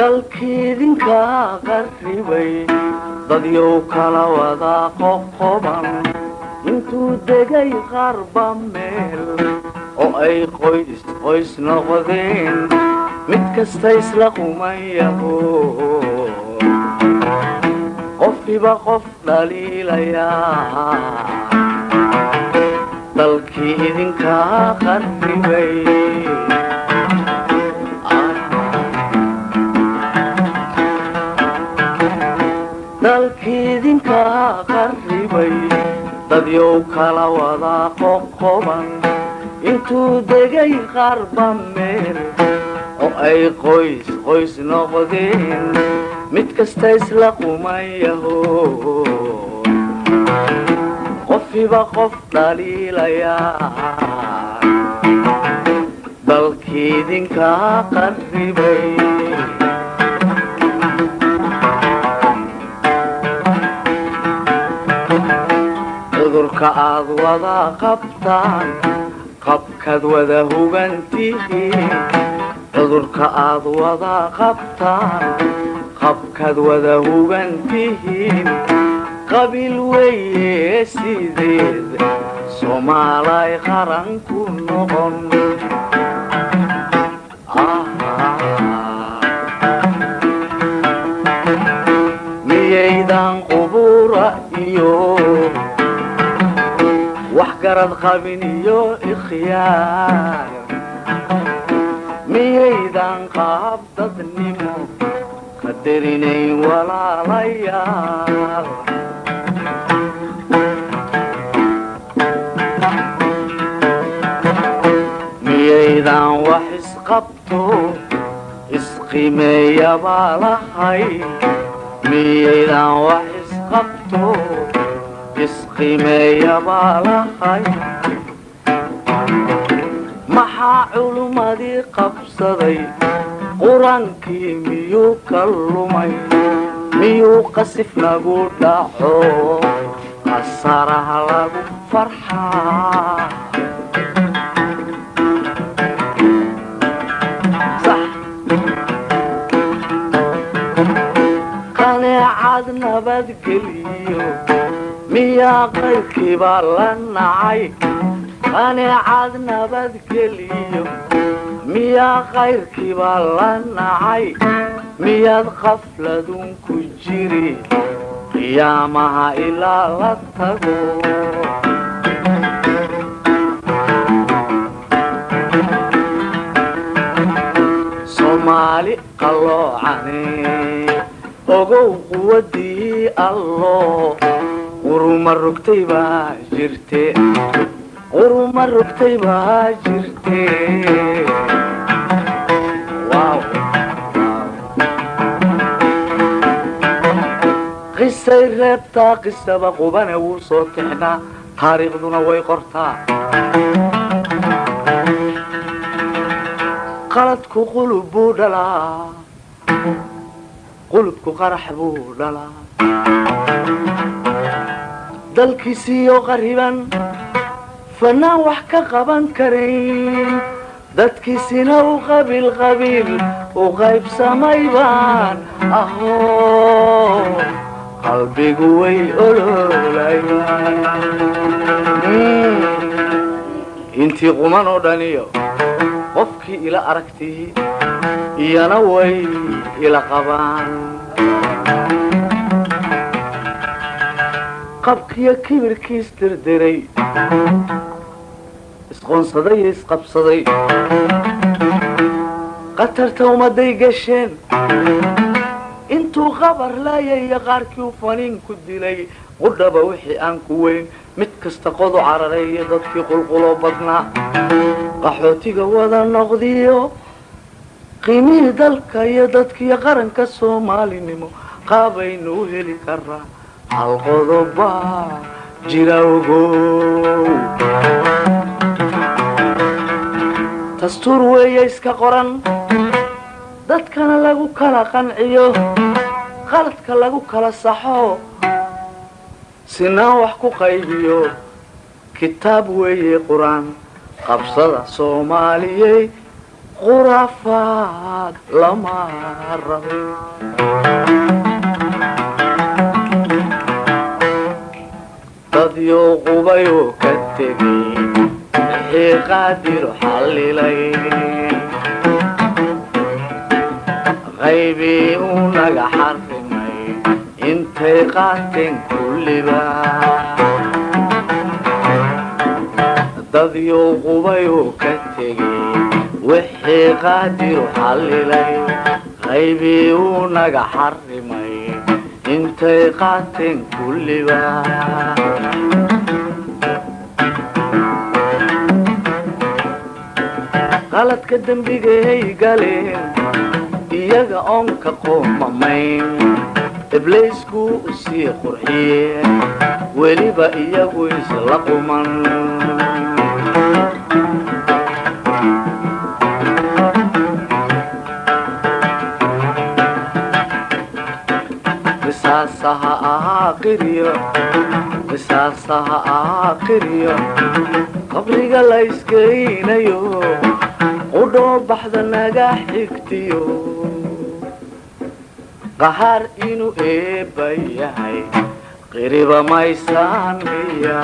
dalkiidinka qarribay dadyow kala wada qoqoban intuu degay qarba meel oo ay qoys qoys noqdeen mid kasta isla qumayaho qofkiiba qof dhaliilayaa dalkii idinkaa qarribay dalkiidinkaa qarribay dadyow kala wada qoqoban. Intuu degay qarba meel oo ay qoys qoys noqdeen. Mid kasta isla qumayaho. Qofkiiba qof dhaliilayaa dalkiidinkaa qarribay cudurka aad wada qabtaan qabkaad wada hugantihiin cudurka aad wada qabtaan qabkaad wada hugantihiin qabiil weeye sideed soomaalay qaran ku noqon wax garad qabin iyo ikhyaar miyaydan qaab dadnimo qadarinayn walaalayaal. Miyaydan wax isqabto isqimeeyabaa miyaydan wax isqabto isqimeeyabaa lahay maxaa culummadii qabsaday? Qur'aankii miyuu ka lumay miyuu qasif lagu dhaco qasaraha lagu farxaa. Qaneecad nabadgeliyo miyaa qayrkiibaa la nacay qaneecad nabadgeliyo miyaa qayrkiibaa la nacay miyaad qafladun ku jiri. qiyaamaha ilaa la tago. Soomaali qalloocane ogow quwadii allo quruma rogtay baa jirte. Quruma rogtay baa jirte. Qisay reebtaa qisaba qubane wuu soo tixnaa taariikhduna way qortaa qaladku qulub buu dhalaa qulubku qarax buu dhalaa dalkiisiiyo qariban fanaan wax ka qaban karayn dadkiisina u qabiil qabiil u qaybsamay baan ahoo qalbigu way oloolayaan intii quman oo dhaniyo qofkii ila aragtii iyana way ila qabaan qabkiyo kibirkiis dirdiray isqoonsaday iyo isqabsaday. Qatarta ummaday gasheen. Intuu qabar laayaya qaarkii u faniin ku dilay qudhaba wixii aan ku weyn mid kasta qodu cararay iyo dadkii qulquloo badnaa. Qaxootiga wada noqdiyo qiimihii dalka iyo dadkiiyo qaranka soomaalinimo qaabaynu u heli karaa hal qodobaa jira ogow dastuur weeye iska qoran. Dadkana lagu kala qanciyo. Qaladka lagu kala saxo. Sinaan wax ku qaybiyo. Kitaab weeye qur'aan. Qabsada soomaaliyey khuraafaad lama rabo qaadiru xallilay qaybii uu naga xarrimay intay qaateen kulliba dadyou qubayoo ka tegay wixii qaadiru xallilay qaybii uu naga xarrimay intay qaateen kulliba qaladka dembigay galeen iyaga oon ka qoomamayn iblaysku u sii qurxiyeen weliba iyagu isla quman qisaasaha ahaa qiryo qabriga la iskeynayo qudhoo baxda naga xigtiyo qahaar inuu eebba yahay qiriba maysaan miya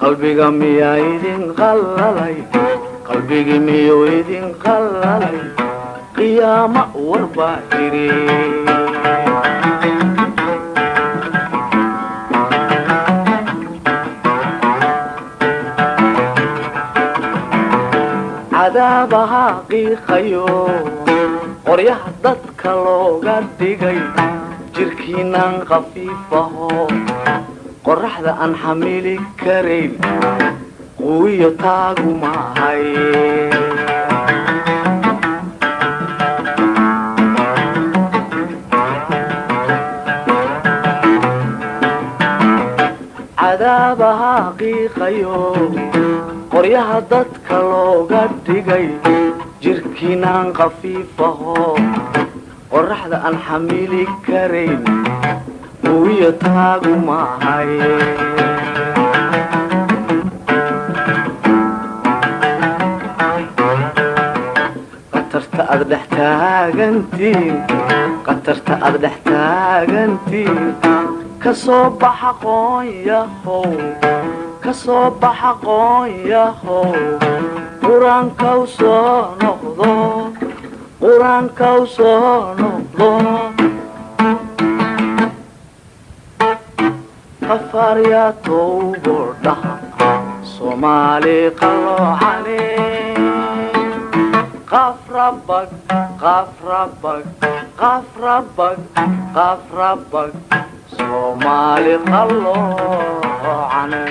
qalbiga miyaa idin qallalay qalbigii miyuu idin qallalay qiyaamo warbaa jiri cadaabaha qiiqayo qoryaha dadka looga dhigay jirkiinaan khafiifaho qoraxda aan xamili karayn quwiyo taagu cadaabaha qiiqayo qoryaha dadka looga dhigay jirkiinaan khafiifaho qoraxda aan xamili karayn quwiyo taagu maahay aad dhex taagantiin qatarta aad dhex taagantiin. Ka soo baxa qoonyahow ka soo baxa qoonyahow qur'aankaw soo noqdo qur'aankaw soo noqdo. Qafaaryaa towbo dhaha soomaali qalloocane qafrabag qafrabag qafrabag qafrabag soomaali qalloocane